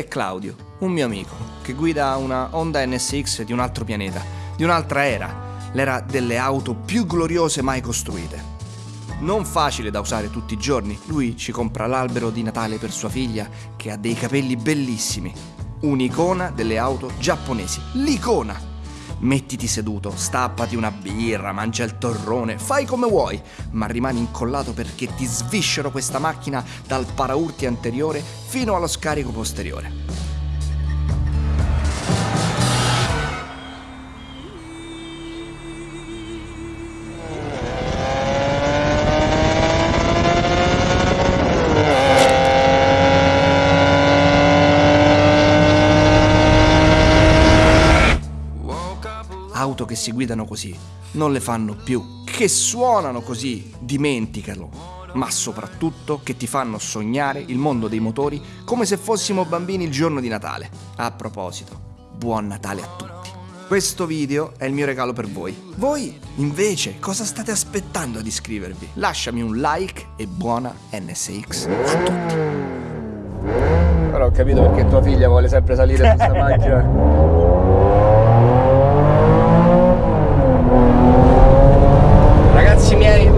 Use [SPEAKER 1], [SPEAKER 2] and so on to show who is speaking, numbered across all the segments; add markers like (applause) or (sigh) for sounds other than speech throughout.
[SPEAKER 1] è Claudio, un mio amico, che guida una Honda NSX di un altro pianeta, di un'altra era, l'era delle auto più gloriose mai costruite. Non facile da usare tutti i giorni, lui ci compra l'albero di Natale per sua figlia, che ha dei capelli bellissimi. Un'icona delle auto giapponesi, l'icona! Mettiti seduto, stappati una birra, mangia il torrone, fai come vuoi, ma rimani incollato perché ti sviscero questa macchina dal paraurti anteriore fino allo scarico posteriore. Auto che si guidano così non le fanno più, che suonano così, dimenticalo, ma soprattutto che ti fanno sognare il mondo dei motori come se fossimo bambini il giorno di Natale. A proposito, buon Natale a tutti. Questo video è il mio regalo per voi. Voi, invece, cosa state aspettando ad iscrivervi? Lasciami un like e buona NSX a tutti.
[SPEAKER 2] Ora ho capito perché tua figlia vuole sempre salire su questa (laughs) macchina.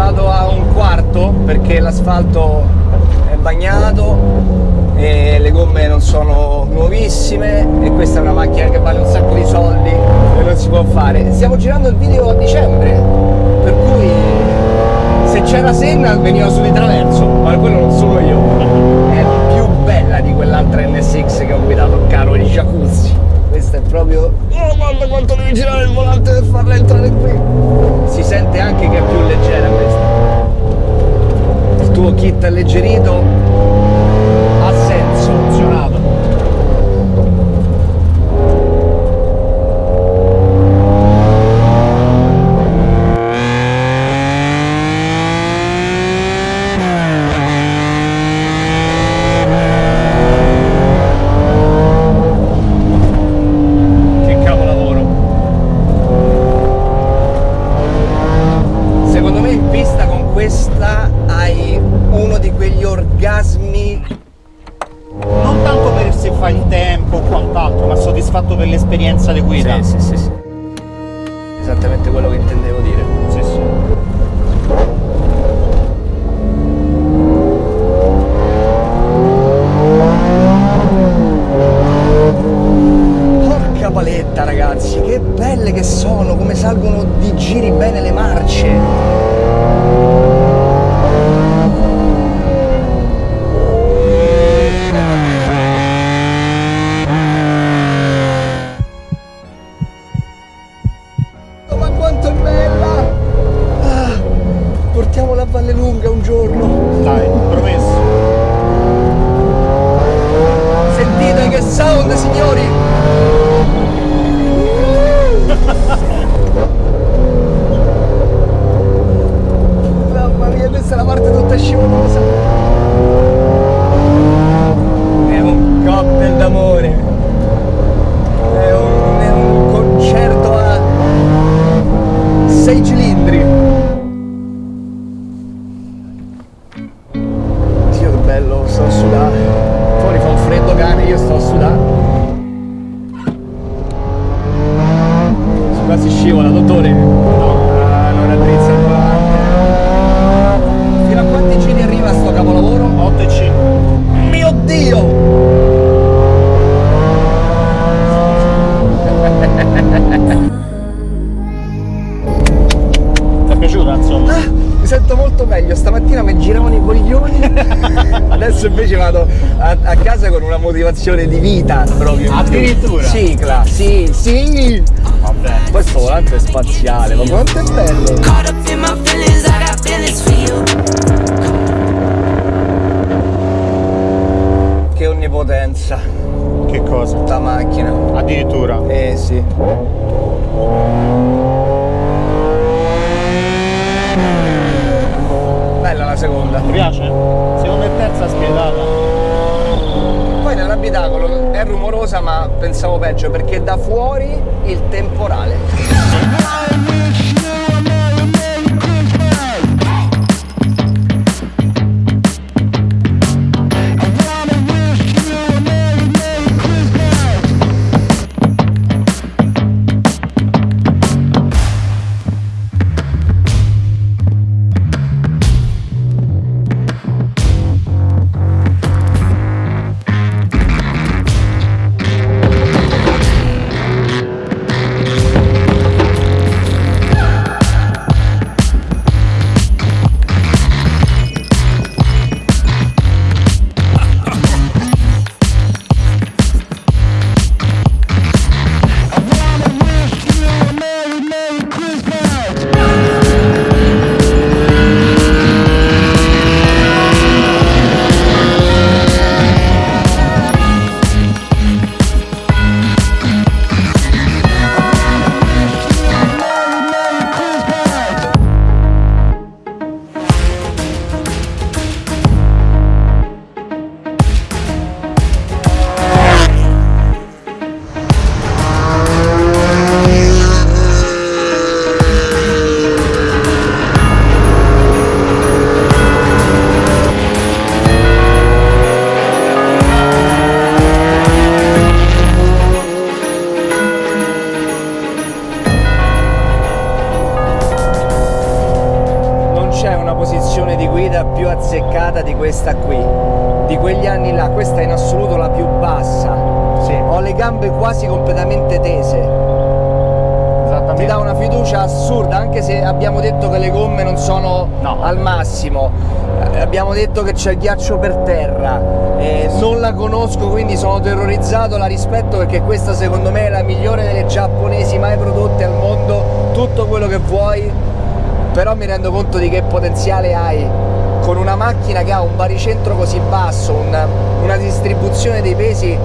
[SPEAKER 2] Vado a un quarto perché l'asfalto è bagnato e le gomme non sono nuovissime e questa è una macchina che vale un sacco di soldi e non si può fare. Stiamo girando il video a dicembre, per cui se c'era Senna veniva su di traverso, ma quello non sono io. È più bella di quell'altra NSX che ho guidato, caro il jacuzzi. Questa è proprio... Guarda quanto devi girare il volante per farla entrare qui! Si sente anche che è più leggera questa tuo kit alleggerito motivazione di vita proprio.
[SPEAKER 3] Addirittura?
[SPEAKER 2] Cicla, sì, sì.
[SPEAKER 3] Vabbè.
[SPEAKER 2] Questo volante è spaziale, ma quanto è bello. Che onnipotenza.
[SPEAKER 3] Che cosa?
[SPEAKER 2] La macchina.
[SPEAKER 3] Addirittura?
[SPEAKER 2] Eh sì. Bella la seconda.
[SPEAKER 3] Ti piace? Seconda e terza spiegata.
[SPEAKER 2] Poi nell'abitacolo è rumorosa ma pensavo peggio perché da fuori il temporale. Azzeccata di questa qui, di quegli anni là, questa è in assoluto la più bassa.
[SPEAKER 3] Sì.
[SPEAKER 2] Ho le gambe quasi completamente tese. Ti dà una fiducia assurda, anche se abbiamo detto che le gomme non sono
[SPEAKER 3] No.
[SPEAKER 2] al massimo. Eh, Abbiamo detto che c'è il ghiaccio per terra, eh, non la conosco quindi sono terrorizzato, la rispetto perché questa secondo me è la migliore delle giapponesi mai prodotte al mondo, tutto quello che vuoi, però mi rendo conto di che potenziale hai con una macchina che ha un baricentro così basso, una, una distribuzione dei pesi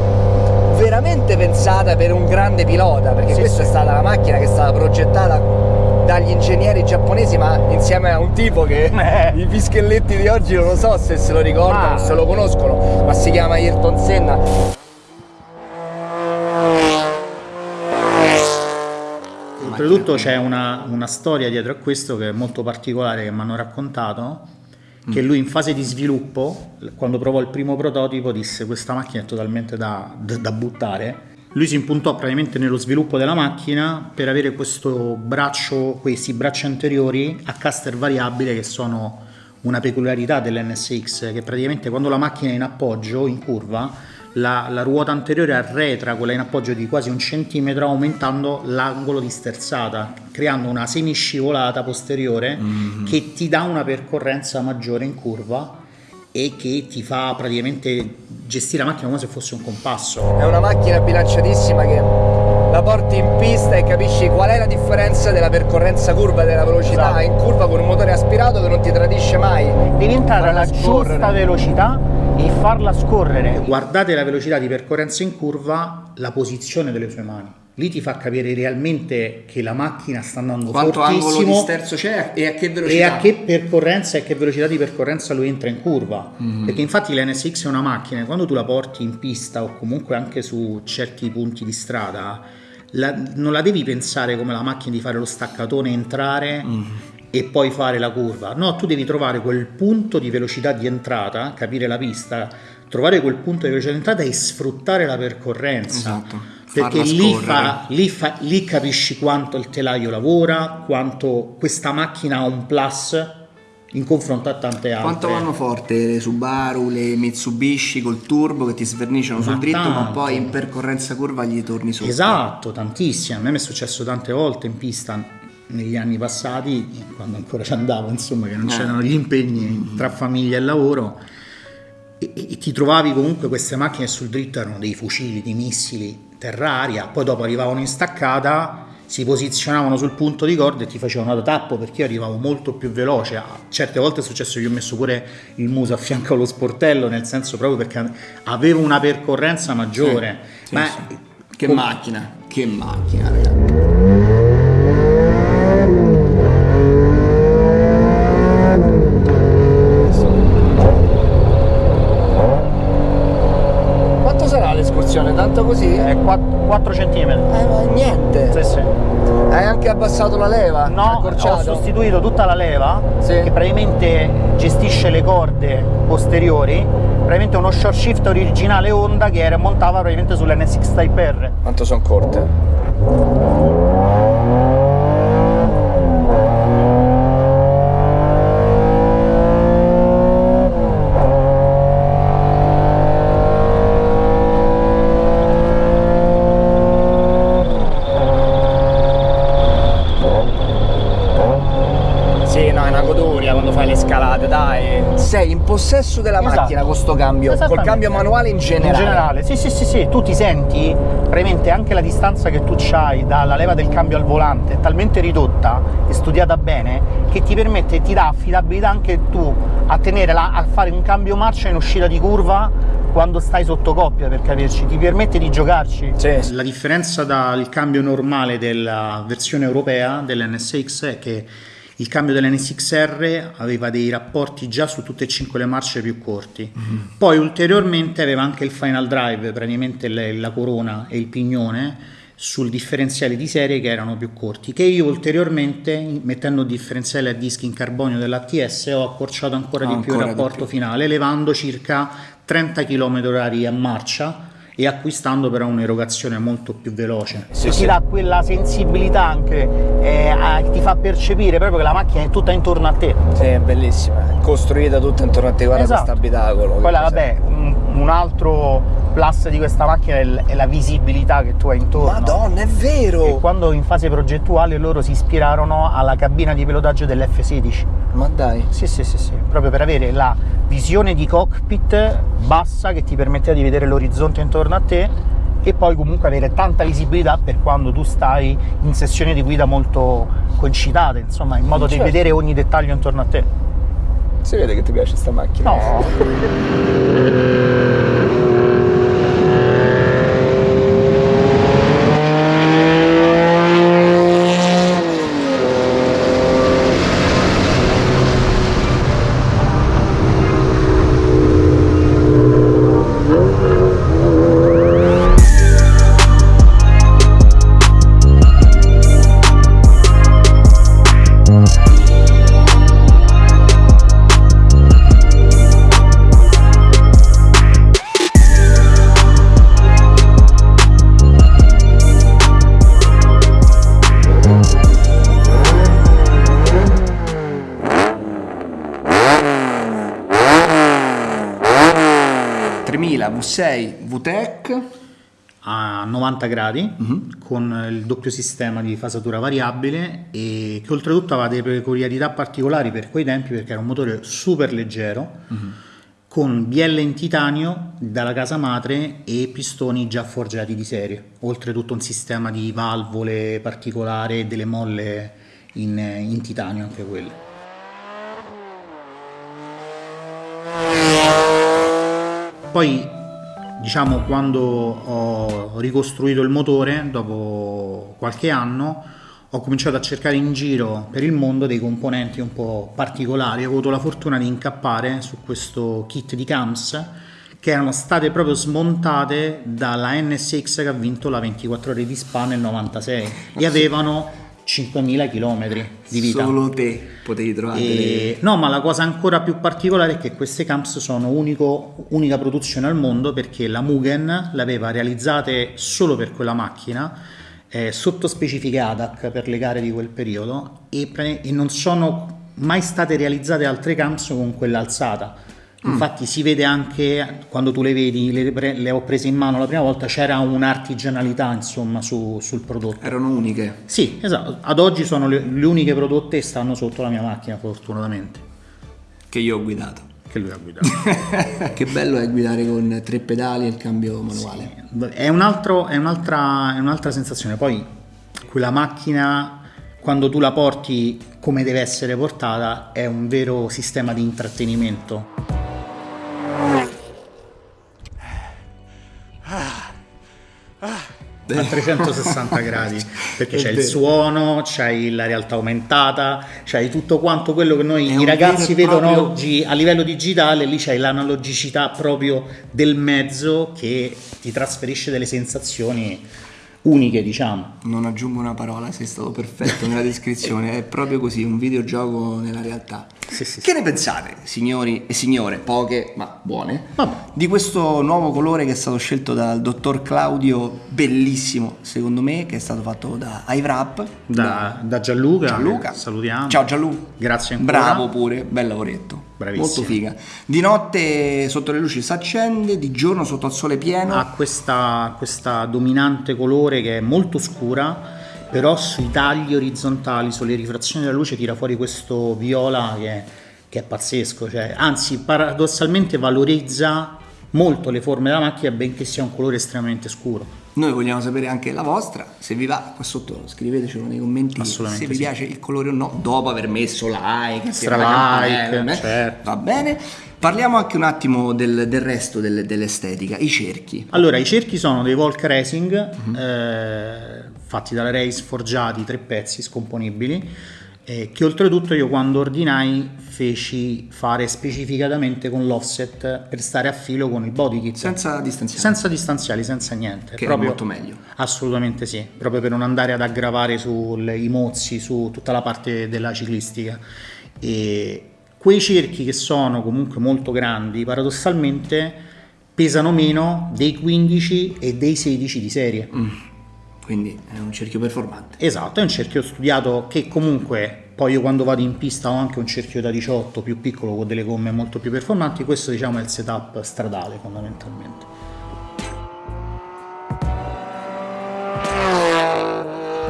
[SPEAKER 2] veramente pensata per un grande pilota, perché
[SPEAKER 3] Sì,
[SPEAKER 2] questa
[SPEAKER 3] sì.
[SPEAKER 2] è stata la macchina che è stata progettata dagli ingegneri giapponesi, ma insieme a un tipo che (laughs)
[SPEAKER 3] Eh.
[SPEAKER 2] i fischelletti di oggi non lo so se se lo ricordano,
[SPEAKER 3] Ma-
[SPEAKER 2] se lo conoscono, ma si chiama Ayrton Senna.
[SPEAKER 3] Oltretutto c'è una, una storia dietro a questo che è molto particolare che mi hanno raccontato, che lui in fase di sviluppo, quando provò il primo prototipo, disse questa macchina è totalmente da, da- buttare. Lui si impuntò praticamente nello sviluppo della macchina per avere questo braccio, questi bracci anteriori a caster variabile che sono una peculiarità dell'NSX, che praticamente quando la macchina è in appoggio, in curva, la, la ruota anteriore arretra quella in appoggio di quasi un centimetro aumentando l'angolo di sterzata creando una semiscivolata posteriore che ti dà una percorrenza maggiore in curva e che ti fa praticamente gestire la macchina come se fosse un compasso
[SPEAKER 2] È una macchina bilanciatissima che la porti in pista e capisci qual è la differenza della percorrenza curva e della velocità
[SPEAKER 3] Esatto.
[SPEAKER 2] in curva con un motore aspirato che non ti tradisce mai.
[SPEAKER 3] devi entrare alla
[SPEAKER 2] scorrere.
[SPEAKER 3] giusta velocità e farla scorrere guardate la velocità di percorrenza in curva la posizione delle sue mani lì ti fa capire realmente che la macchina sta andando
[SPEAKER 4] Quanto angolo di
[SPEAKER 3] fortissimo
[SPEAKER 4] sterzo c'è e a che
[SPEAKER 3] e
[SPEAKER 4] velocità?
[SPEAKER 3] a che percorrenza e che velocità di percorrenza lui entra in curva
[SPEAKER 4] Mhm.
[SPEAKER 3] perché infatti l'NSX è una macchina quando tu la porti in pista o comunque anche su certi punti di strada la- non la devi pensare come la macchina di fare lo staccatone entrare
[SPEAKER 4] Mhm.
[SPEAKER 3] E poi fare la curva no tu devi trovare quel punto di velocità di entrata capire la pista trovare quel punto di velocità di entrata e sfruttare la percorrenza
[SPEAKER 4] Esatto.
[SPEAKER 3] perché lì, fa, lì, fa- lì capisci quanto il telaio lavora, quanto questa macchina ha un plus in confronto a tante altre.
[SPEAKER 4] Quanto vanno forte le Subaru, le Mitsubishi col turbo che ti sverniciano sul
[SPEAKER 3] Ma
[SPEAKER 4] dritto, ma
[SPEAKER 3] tanto.
[SPEAKER 4] poi in percorrenza curva gli torni sotto.
[SPEAKER 3] Esatto, tantissime. A me mi è successo tante volte in pista negli anni passati, quando ancora ci andavo, insomma, che non
[SPEAKER 4] Eh.
[SPEAKER 3] c'erano gli impegni tra famiglia e lavoro. E, e- ti trovavi comunque queste macchine sul dritto erano dei fucili, dei missili terra-aria, poi dopo arrivavano in staccata, si posizionavano sul punto di corda e ti facevano da tappo perché io arrivavo molto più veloce. Ah, Certe volte è successo che ho messo pure il muso a fianco allo sportello, nel senso proprio perché avevo una percorrenza maggiore.
[SPEAKER 4] Sì,
[SPEAKER 3] Ma
[SPEAKER 4] sì. Che
[SPEAKER 3] com-
[SPEAKER 4] macchina, che macchina, ragazzi.
[SPEAKER 3] È 4, cm.
[SPEAKER 2] Eh, ma niente.
[SPEAKER 3] Sì, sì.
[SPEAKER 2] Hai anche abbassato la leva?
[SPEAKER 3] No, ho sostituito tutta la leva
[SPEAKER 2] Sì.
[SPEAKER 3] che praticamente gestisce le corde posteriori. Praticamente uno short shift originale Honda che era montava praticamente sull'NSX Type R.
[SPEAKER 2] Quanto sono corte? Sì, no, è una goduria quando scalate, dai. Sei in possesso della
[SPEAKER 3] Esatto.
[SPEAKER 2] macchina con sto cambio, col cambio manuale in generale.
[SPEAKER 3] In generale, sì, sì, sì, sì, tu ti senti praticamente anche la distanza che tu hai dalla leva del cambio al volante è talmente ridotta e studiata bene che ti permette, ti dà affidabilità anche tu a tenere la- a fare un cambio marcia in uscita di curva quando stai sotto coppia per capirci, ti permette di giocarci.
[SPEAKER 2] Sì.
[SPEAKER 3] La differenza dal cambio normale della versione europea dell'NSX è che il cambio dell'NSXR aveva dei rapporti già su tutte e cinque le marce più corti. Poi ulteriormente aveva anche il final drive, praticamente le- la corona e il pignone sul differenziale di serie che erano più corti, che io ulteriormente, mettendo il differenziale a dischi in carbonio dell'ATS, ho accorciato ancora di più il
[SPEAKER 4] Ancora di
[SPEAKER 3] rapporto
[SPEAKER 4] più.
[SPEAKER 3] finale, elevando circa 30 km orari a marcia e acquistando però un'erogazione molto più veloce.
[SPEAKER 2] Sì,
[SPEAKER 3] ti dà quella sensibilità anche, eh, ti fa percepire proprio che la macchina è tutta intorno a te.
[SPEAKER 2] Sì, è bellissima.
[SPEAKER 5] costruita tutta intorno a te, guarda
[SPEAKER 3] Esatto.
[SPEAKER 5] questo abitacolo. cos'è?
[SPEAKER 3] vabbè, un, altro plus di questa macchina è la visibilità che tu hai intorno.
[SPEAKER 5] Madonna, è vero!
[SPEAKER 3] E quando in fase progettuale loro si ispirarono alla cabina di pilotaggio dell'F16.
[SPEAKER 5] Ma dai.
[SPEAKER 3] Sì, sì, sì, sì, proprio per avere la visione di cockpit bassa che ti permetteva di vedere l'orizzonte intorno a te e poi comunque avere tanta visibilità per quando tu stai in sessioni di guida molto concitate, insomma, in modo
[SPEAKER 5] Certo.
[SPEAKER 3] di vedere ogni dettaglio intorno a te.
[SPEAKER 5] Si vede che ti piace sta macchina.
[SPEAKER 3] No, (laughs)
[SPEAKER 2] V6 VTEC
[SPEAKER 3] a 90 gradi con il doppio sistema di fasatura variabile e che oltretutto aveva delle peculiarità particolari per quei tempi perché era un motore super leggero con bielle in titanio dalla casa madre e pistoni già forgiati di serie. Oltretutto un sistema di valvole particolare e delle molle in, in titanio anche quelle. Poi diciamo quando ho ricostruito il motore dopo qualche anno ho cominciato a cercare in giro per il mondo dei componenti un po' particolari. Ho avuto la fortuna di incappare su questo kit di cams che erano state proprio smontate dalla NSX che ha vinto la 24 ore di Spa nel 96 e avevano 5.000 km di vita
[SPEAKER 2] Solo te potevi trovare.
[SPEAKER 3] e- no, ma la cosa ancora più particolare è che queste camps sono unico- unica produzione al mondo perché la Mugen le aveva realizzate solo per quella macchina, eh, sotto specifiche ADAC per le gare di quel periodo e, pre- e non sono mai state realizzate altre camps con quella alzata. Infatti si vede anche quando tu le vedi, le, le ho prese in mano la prima volta, c'era un'artigianalità insomma su- sul prodotto.
[SPEAKER 2] Erano uniche.
[SPEAKER 3] Sì, esatto. Ad oggi sono le, le uniche prodotte e stanno sotto la mia macchina, fortunatamente.
[SPEAKER 2] Che io ho guidato.
[SPEAKER 3] Che lui ha guidato. (laughs)
[SPEAKER 2] che bello è guidare con tre pedali e il cambio manuale.
[SPEAKER 3] è, un altro- è un'altra, è un'altra sensazione. Poi quella macchina, quando tu la porti come deve essere portata, è un vero sistema di intrattenimento. A 360 gradi (laughs) perché c'è il suono, c'hai la realtà aumentata, c'hai tutto quanto quello che noi i ragazzi vedono
[SPEAKER 2] proprio-
[SPEAKER 3] oggi a livello digitale, lì c'hai l'analogicità proprio del mezzo che ti trasferisce delle sensazioni uniche, diciamo.
[SPEAKER 2] Non aggiungo una parola, sei stato perfetto nella descrizione. È proprio così, un videogioco nella realtà.
[SPEAKER 3] Sì, sì,
[SPEAKER 2] Che ne pensate, signori e signore, poche ma buone,
[SPEAKER 3] Vabbè.
[SPEAKER 2] di questo nuovo colore che è stato scelto dal dottor Claudio, bellissimo secondo me, che è stato fatto da iWrap.
[SPEAKER 3] Da, da Gianluca,
[SPEAKER 2] Gianluca.
[SPEAKER 3] salutiamo.
[SPEAKER 2] Ciao Gianluca.
[SPEAKER 3] Grazie ancora.
[SPEAKER 2] Bravo pure, bel lavoretto.
[SPEAKER 3] Bravissimo.
[SPEAKER 2] Molto figa. Di notte sotto le luci si accende, di giorno sotto il sole pieno.
[SPEAKER 3] ha questa, questa dominante colore che è molto scura, però sui tagli orizzontali, sulle rifrazioni della luce tira fuori questo viola che, che è pazzesco, cioè, anzi paradossalmente valorizza molto le forme della macchina benché sia un colore estremamente scuro.
[SPEAKER 2] Noi vogliamo sapere anche la vostra, se vi va qua sotto scrivetecelo nei commenti se vi
[SPEAKER 3] sì.
[SPEAKER 2] piace il colore o no, dopo aver messo like,
[SPEAKER 3] Stra like,
[SPEAKER 2] eh,
[SPEAKER 3] certo.
[SPEAKER 2] va bene. Parliamo anche un attimo del, del resto del- dell'estetica, i cerchi.
[SPEAKER 3] Allora, i cerchi sono dei Volk Racing,
[SPEAKER 2] Mhm.
[SPEAKER 3] eh, fatti dalla Race, forgiati, tre pezzi scomponibili, eh, che oltretutto io quando ordinai feci fare specificatamente con l'offset per stare a filo con il body kit.
[SPEAKER 2] Senza distanziare.
[SPEAKER 3] Senza distanziali, senza niente.
[SPEAKER 2] Che è
[SPEAKER 3] proprio-
[SPEAKER 2] molto meglio.
[SPEAKER 3] Assolutamente sì, proprio per non andare ad aggravare sui mozzi, su tutta la parte della ciclistica. E quei cerchi che sono comunque molto grandi, paradossalmente pesano meno dei 15 e dei 16 di serie.
[SPEAKER 2] Quindi è un cerchio performante.
[SPEAKER 3] Esatto, è un cerchio studiato che comunque poi io quando vado in pista ho anche un cerchio da 18 più piccolo con delle gomme molto più performanti, questo diciamo è il setup stradale fondamentalmente.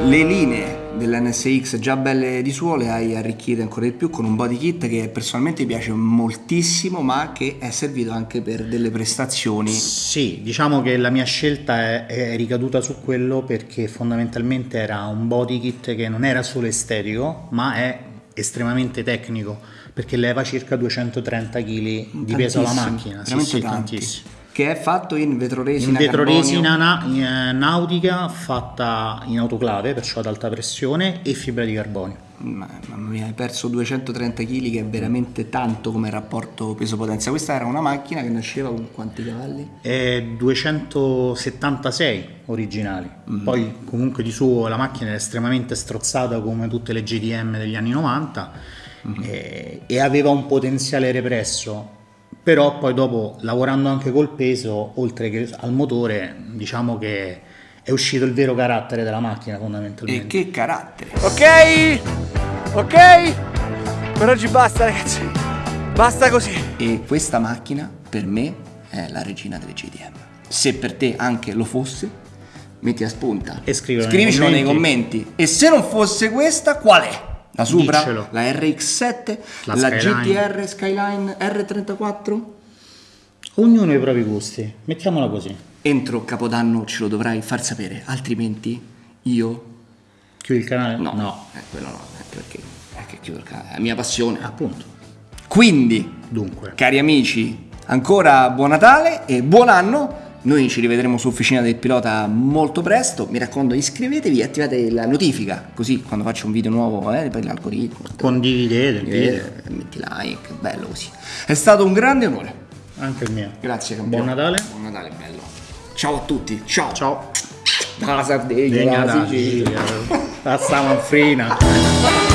[SPEAKER 2] Le linee dell'NSX già belle di suo le hai arricchite ancora di più con un body kit che personalmente mi piace moltissimo ma che è servito anche per delle prestazioni.
[SPEAKER 3] Sì, diciamo che la mia scelta è, è ricaduta su quello perché fondamentalmente era un body kit che non era solo estetico ma è estremamente tecnico perché leva circa 230 kg di peso alla macchina.
[SPEAKER 2] Sì, sì, tantissimo che è fatto in vetroresina
[SPEAKER 3] in vetroresina na- eh, nautica fatta in autoclave perciò ad alta pressione e fibra di carbonio
[SPEAKER 2] mamma mia hai perso 230 kg che è veramente tanto come rapporto peso potenza questa era una macchina che nasceva con quanti cavalli?
[SPEAKER 3] È 276 originali mm. poi comunque di suo la macchina è estremamente strozzata come tutte le GDM degli anni 90 mm. e, e aveva un potenziale represso però poi dopo lavorando anche col peso oltre che al motore diciamo che è uscito il vero carattere della macchina fondamentalmente.
[SPEAKER 2] E che carattere.
[SPEAKER 5] Ok? Ok? Per oggi basta ragazzi. Basta così.
[SPEAKER 2] E questa macchina per me è la regina delle GDM se per te anche lo fosse metti a spunta.
[SPEAKER 3] E
[SPEAKER 2] scrivicelo nei commenti. E se non fosse questa qual è? La Supra, Diccelo. la RX7, la, la GTR Skyline R34?
[SPEAKER 3] Ognuno ha i propri gusti, mettiamola così.
[SPEAKER 2] Entro Capodanno ce lo dovrai far sapere, altrimenti io...
[SPEAKER 3] Chiudi il canale?
[SPEAKER 2] No, no, eh, quello no, anche perché è che chiudo il canale, è la mia passione.
[SPEAKER 3] Appunto.
[SPEAKER 2] Quindi,
[SPEAKER 3] Dunque.
[SPEAKER 2] cari amici, ancora buon Natale e buon anno noi ci rivedremo su Officina del Pilota molto presto. Mi raccomando, iscrivetevi e attivate la notifica, così quando faccio un video nuovo, eh, per l'algoritmo.
[SPEAKER 3] Condividete il video.
[SPEAKER 2] Metti like, bello così. È stato un grande onore.
[SPEAKER 3] Anche il mio.
[SPEAKER 2] Grazie, campione.
[SPEAKER 3] Buon Natale.
[SPEAKER 2] Buon Natale, bello. Ciao a tutti. Ciao.
[SPEAKER 3] Ciao.
[SPEAKER 2] Dalla Sardegna, dalla
[SPEAKER 3] Sicilia. La Stamanfrina. (laughs)